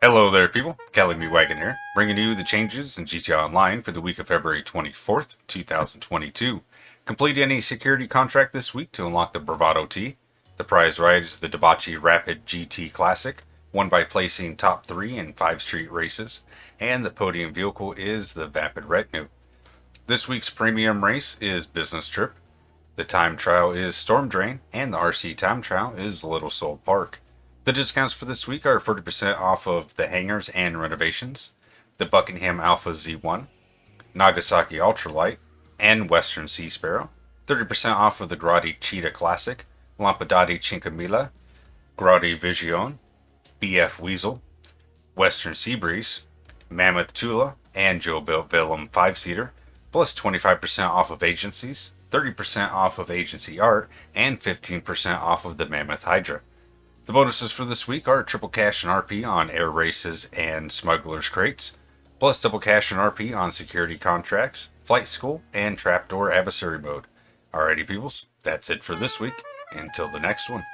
Hello there people, Cali Me Wagon here, bringing you the changes in GTA Online for the week of February 24th, 2022. Complete any security contract this week to unlock the Bravado T. The prize ride is the Dewbauchee Rapid GT Classic, won by placing top 3 in 5 street races, and the podium vehicle is the Vapid Retinue. This week's premium race is Business Trip, the time trial is Storm Drain, and the RC time trial is Little Seoul Park. The discounts for this week are 40% off of the hangars and renovations, the Buckingham Alpha Z1, Nagasaki Ultralight, and Western Sea Sparrow, 30% off of the Grotti Cheetah Classic, Lampadati Cinquemila, Grotti Visione, BF Weasel, Western Sea Breeze, Mammoth Tula, and JoBuilt Velum 5-seater, plus 25% off of agencies, 30% off of agency art, and 15% off of the Mammoth Hydra. The bonuses for this week are triple cash and RP on air races and smugglers crates, plus double cash and RP on security contracts, flight school, and trapdoor adversary mode. Alrighty, peoples, that's it for this week. Until the next one.